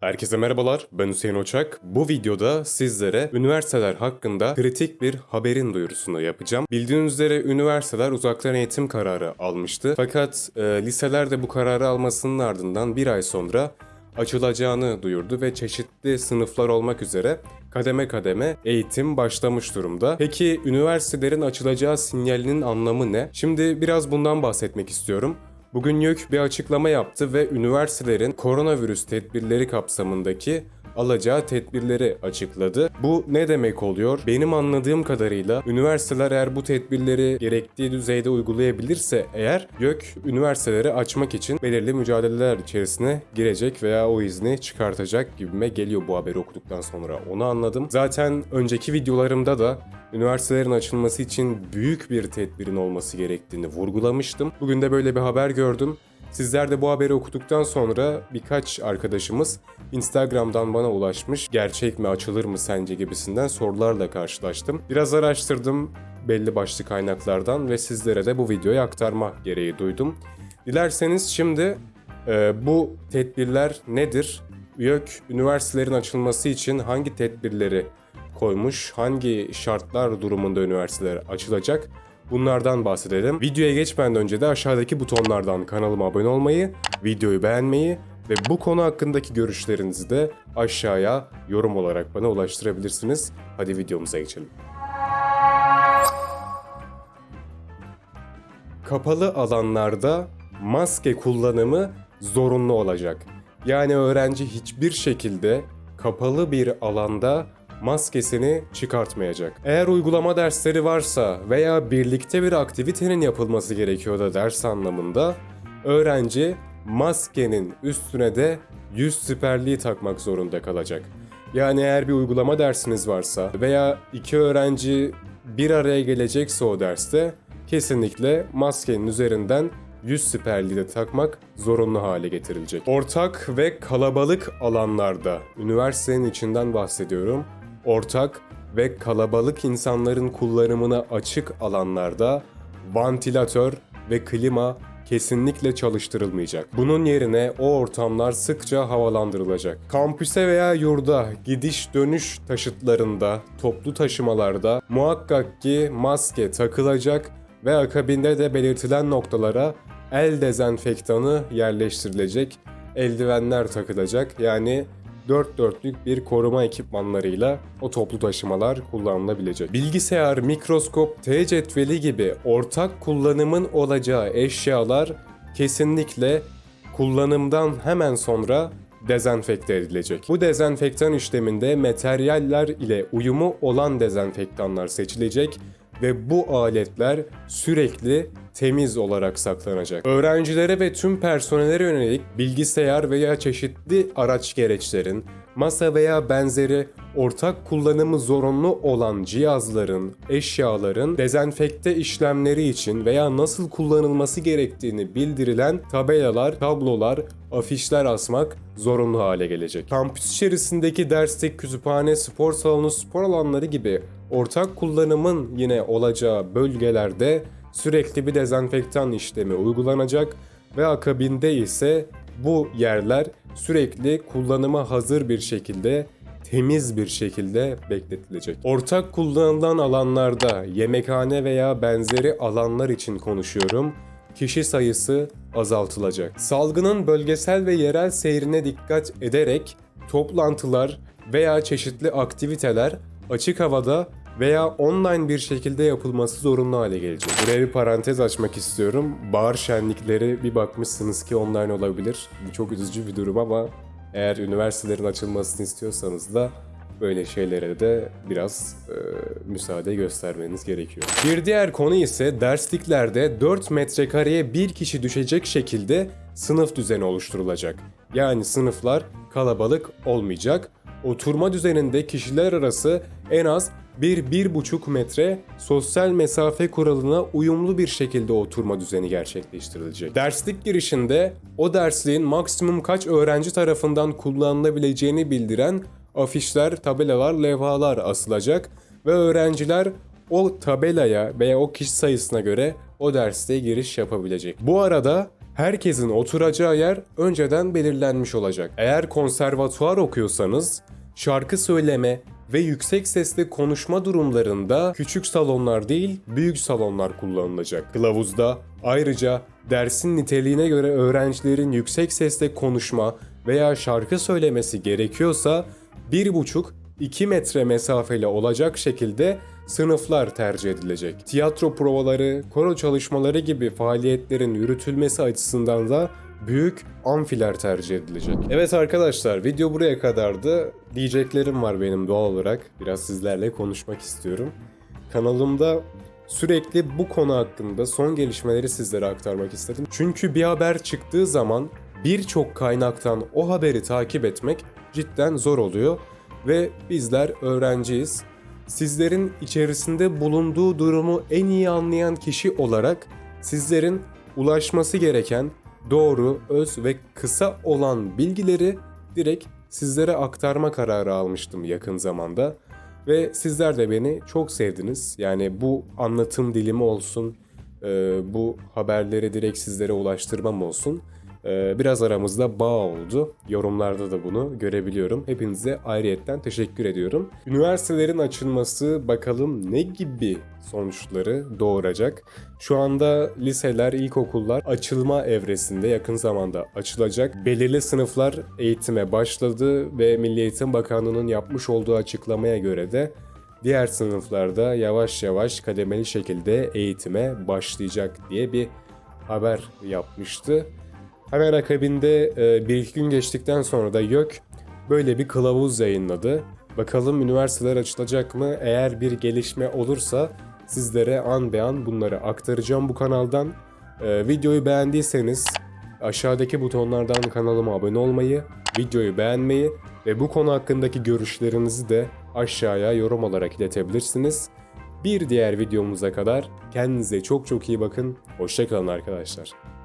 Herkese merhabalar, ben Hüseyin Oçak. Bu videoda sizlere üniversiteler hakkında kritik bir haberin duyurusunu yapacağım. Bildiğiniz üzere üniversiteler uzaktan eğitim kararı almıştı. Fakat e, liseler de bu kararı almasının ardından bir ay sonra açılacağını duyurdu ve çeşitli sınıflar olmak üzere kademe kademe eğitim başlamış durumda. Peki üniversitelerin açılacağı sinyalinin anlamı ne? Şimdi biraz bundan bahsetmek istiyorum. Bugün YÖK bir açıklama yaptı ve üniversitelerin koronavirüs tedbirleri kapsamındaki alacağı tedbirleri açıkladı. Bu ne demek oluyor? Benim anladığım kadarıyla üniversiteler eğer bu tedbirleri gerektiği düzeyde uygulayabilirse eğer YÖK üniversiteleri açmak için belirli mücadeleler içerisine girecek veya o izni çıkartacak gibime geliyor bu haberi okuduktan sonra. Onu anladım. Zaten önceki videolarımda da üniversitelerin açılması için büyük bir tedbirin olması gerektiğini vurgulamıştım. Bugün de böyle bir haber gördüm. Sizler de bu haberi okuduktan sonra birkaç arkadaşımız Instagram'dan bana ulaşmış. Gerçek mi açılır mı sence gibisinden sorularla karşılaştım. Biraz araştırdım belli başlı kaynaklardan ve sizlere de bu videoyu aktarma gereği duydum. Dilerseniz şimdi e, bu tedbirler nedir? YÖK üniversitelerin açılması için hangi tedbirleri koymuş, hangi şartlar durumunda üniversiteler açılacak Bunlardan bahsedelim. Videoya geçmeden önce de aşağıdaki butonlardan kanalıma abone olmayı, videoyu beğenmeyi ve bu konu hakkındaki görüşlerinizi de aşağıya yorum olarak bana ulaştırabilirsiniz. Hadi videomuza geçelim. Kapalı alanlarda maske kullanımı zorunlu olacak. Yani öğrenci hiçbir şekilde kapalı bir alanda maskesini çıkartmayacak. Eğer uygulama dersleri varsa veya birlikte bir aktivitenin yapılması gerekiyor da ders anlamında öğrenci maskenin üstüne de yüz siperliği takmak zorunda kalacak. Yani eğer bir uygulama dersiniz varsa veya iki öğrenci bir araya gelecekse o derste kesinlikle maskenin üzerinden yüz siperliği de takmak zorunlu hale getirilecek. Ortak ve kalabalık alanlarda, üniversitenin içinden bahsediyorum, ortak ve kalabalık insanların kullanımına açık alanlarda vantilatör ve klima kesinlikle çalıştırılmayacak. Bunun yerine o ortamlar sıkça havalandırılacak. Kampüse veya yurda gidiş dönüş taşıtlarında, toplu taşımalarda muhakkak ki maske takılacak ve akabinde de belirtilen noktalara el dezenfektanı yerleştirilecek, eldivenler takılacak. Yani dört dörtlük bir koruma ekipmanlarıyla o toplu taşımalar kullanılabilecek. Bilgisayar, mikroskop, T cetveli gibi ortak kullanımın olacağı eşyalar kesinlikle kullanımdan hemen sonra dezenfekte edilecek. Bu dezenfektan işleminde materyaller ile uyumu olan dezenfektanlar seçilecek ve bu aletler sürekli temiz olarak saklanacak. Öğrencilere ve tüm personele yönelik bilgisayar veya çeşitli araç gereçlerin, masa veya benzeri ortak kullanımı zorunlu olan cihazların, eşyaların dezenfekte işlemleri için veya nasıl kullanılması gerektiğini bildirilen tabelalar, tablolar, afişler asmak zorunlu hale gelecek. Kampüs içerisindeki derslik, kütüphane, spor salonu, spor alanları gibi ortak kullanımın yine olacağı bölgelerde sürekli bir dezenfektan işlemi uygulanacak ve akabinde ise bu yerler sürekli kullanıma hazır bir şekilde temiz bir şekilde bekletilecek. Ortak kullanılan alanlarda yemekhane veya benzeri alanlar için konuşuyorum kişi sayısı azaltılacak. Salgının bölgesel ve yerel seyrine dikkat ederek toplantılar veya çeşitli aktiviteler açık havada veya online bir şekilde yapılması zorunlu hale gelecek. Buraya bir parantez açmak istiyorum. Bahar şenlikleri bir bakmışsınız ki online olabilir. Çok üzücü bir durum ama eğer üniversitelerin açılmasını istiyorsanız da böyle şeylere de biraz e, müsaade göstermeniz gerekiyor. Bir diğer konu ise dersliklerde 4 metrekareye bir kişi düşecek şekilde sınıf düzeni oluşturulacak. Yani sınıflar kalabalık olmayacak. Oturma düzeninde kişiler arası en az 1-1,5 metre sosyal mesafe kuralına uyumlu bir şekilde oturma düzeni gerçekleştirilecek. Derslik girişinde o dersliğin maksimum kaç öğrenci tarafından kullanılabileceğini bildiren afişler, tabelalar, levhalar asılacak ve öğrenciler o tabelaya veya o kişi sayısına göre o derste giriş yapabilecek. Bu arada Herkesin oturacağı yer önceden belirlenmiş olacak. Eğer konservatuvar okuyorsanız şarkı söyleme ve yüksek sesle konuşma durumlarında küçük salonlar değil büyük salonlar kullanılacak. Kılavuzda ayrıca dersin niteliğine göre öğrencilerin yüksek sesle konuşma veya şarkı söylemesi gerekiyorsa 1,5-2 metre mesafeli olacak şekilde sınıflar tercih edilecek. Tiyatro provaları, koro çalışmaları gibi faaliyetlerin yürütülmesi açısından da büyük amfiler tercih edilecek. Evet arkadaşlar video buraya kadardı. Diyeceklerim var benim doğal olarak. Biraz sizlerle konuşmak istiyorum. Kanalımda sürekli bu konu hakkında son gelişmeleri sizlere aktarmak istedim. Çünkü bir haber çıktığı zaman birçok kaynaktan o haberi takip etmek cidden zor oluyor ve bizler öğrenciyiz. Sizlerin içerisinde bulunduğu durumu en iyi anlayan kişi olarak sizlerin ulaşması gereken doğru, öz ve kısa olan bilgileri direkt sizlere aktarma kararı almıştım yakın zamanda. Ve sizler de beni çok sevdiniz. Yani bu anlatım dilimi olsun, bu haberleri direkt sizlere ulaştırmam olsun. E, Biraz aramızda bağ oldu. Yorumlarda da bunu görebiliyorum. Hepinize ayrıyetten teşekkür ediyorum. Üniversitelerin açılması bakalım ne gibi sonuçları doğuracak. Şu anda liseler, ilkokullar açılma evresinde yakın zamanda açılacak. Belirli sınıflar eğitime başladı ve Milli Eğitim Bakanlığı'nın yapmış olduğu açıklamaya göre de diğer sınıflarda yavaş yavaş kademeli şekilde eğitime başlayacak diye bir haber yapmıştı. Hemen akabinde e, bir iki gün geçtikten sonra da YÖK böyle bir kılavuz yayınladı. Bakalım üniversiteler açılacak mı? Eğer bir gelişme olursa sizlere an be an bunları aktaracağım bu kanaldan. E, videoyu beğendiyseniz aşağıdaki butonlardan kanalıma abone olmayı, videoyu beğenmeyi ve bu konu hakkındaki görüşlerinizi de aşağıya yorum olarak iletebilirsiniz. Bir diğer videomuza kadar kendinize çok çok iyi bakın. Hoşçakalın arkadaşlar.